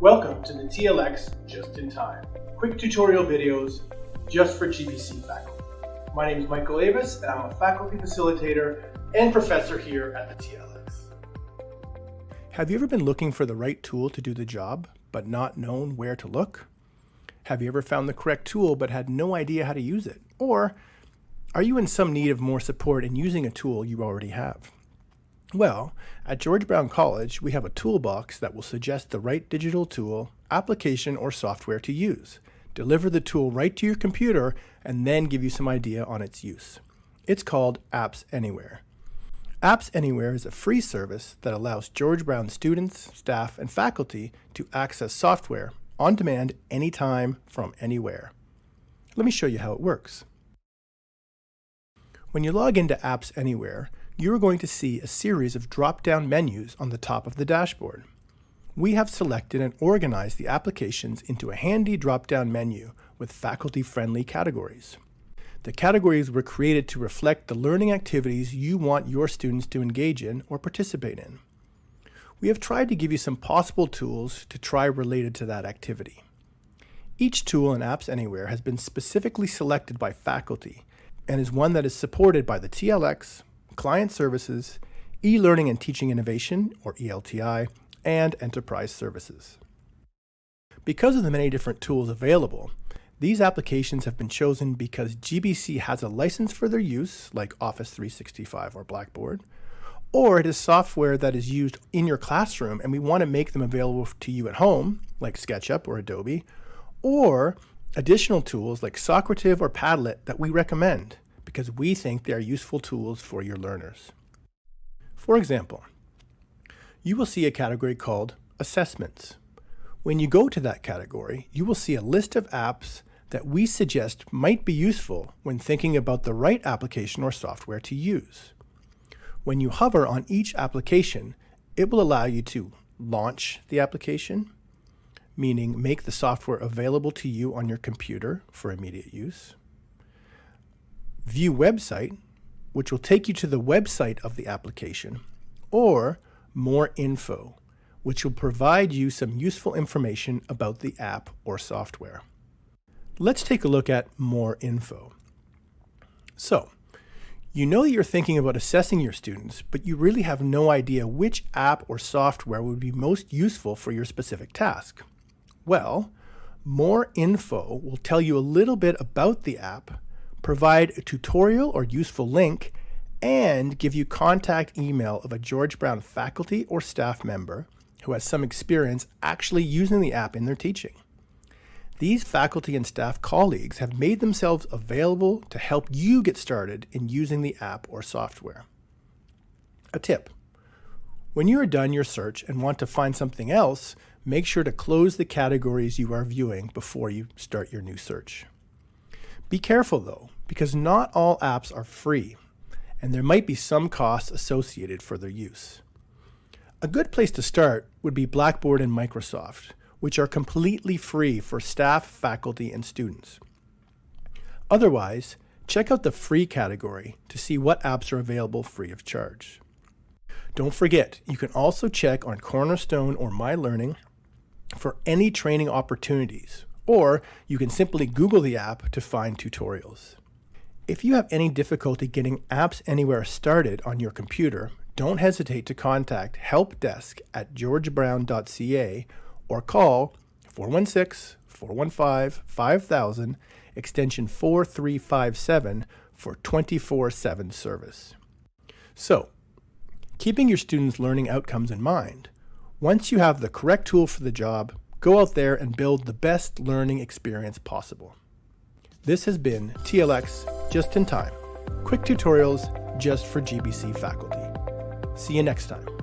Welcome to the TLX Just in Time, quick tutorial videos just for GBC faculty. My name is Michael Avis and I'm a faculty facilitator and professor here at the TLX. Have you ever been looking for the right tool to do the job, but not known where to look? Have you ever found the correct tool but had no idea how to use it? Or are you in some need of more support in using a tool you already have? Well, at George Brown College, we have a toolbox that will suggest the right digital tool, application, or software to use, deliver the tool right to your computer, and then give you some idea on its use. It's called Apps Anywhere. Apps Anywhere is a free service that allows George Brown students, staff, and faculty to access software on demand anytime from anywhere. Let me show you how it works. When you log into Apps Anywhere, you are going to see a series of drop-down menus on the top of the dashboard. We have selected and organized the applications into a handy drop-down menu with faculty-friendly categories. The categories were created to reflect the learning activities you want your students to engage in or participate in. We have tried to give you some possible tools to try related to that activity. Each tool in Apps Anywhere has been specifically selected by faculty and is one that is supported by the TLX, client services, e-learning and teaching innovation, or ELTI, and enterprise services. Because of the many different tools available, these applications have been chosen because GBC has a license for their use, like Office 365 or Blackboard, or it is software that is used in your classroom and we want to make them available to you at home, like SketchUp or Adobe, or additional tools like Socrative or Padlet that we recommend because we think they are useful tools for your learners. For example, you will see a category called Assessments. When you go to that category, you will see a list of apps that we suggest might be useful when thinking about the right application or software to use. When you hover on each application, it will allow you to launch the application, meaning make the software available to you on your computer for immediate use, View Website, which will take you to the website of the application, or More Info, which will provide you some useful information about the app or software. Let's take a look at More Info. So, you know that you're thinking about assessing your students, but you really have no idea which app or software would be most useful for your specific task. Well, More Info will tell you a little bit about the app, provide a tutorial or useful link, and give you contact email of a George Brown faculty or staff member who has some experience actually using the app in their teaching. These faculty and staff colleagues have made themselves available to help you get started in using the app or software. A tip. When you are done your search and want to find something else, make sure to close the categories you are viewing before you start your new search. Be careful though, because not all apps are free, and there might be some costs associated for their use. A good place to start would be Blackboard and Microsoft, which are completely free for staff, faculty, and students. Otherwise, check out the free category to see what apps are available free of charge. Don't forget, you can also check on Cornerstone or MyLearning for any training opportunities, or you can simply Google the app to find tutorials. If you have any difficulty getting Apps Anywhere started on your computer, don't hesitate to contact helpdesk at georgebrown.ca or call 416-415-5000 extension 4357 for 24-7 service. So, keeping your students' learning outcomes in mind, once you have the correct tool for the job, Go out there and build the best learning experience possible. This has been TLX Just in Time. Quick tutorials just for GBC faculty. See you next time.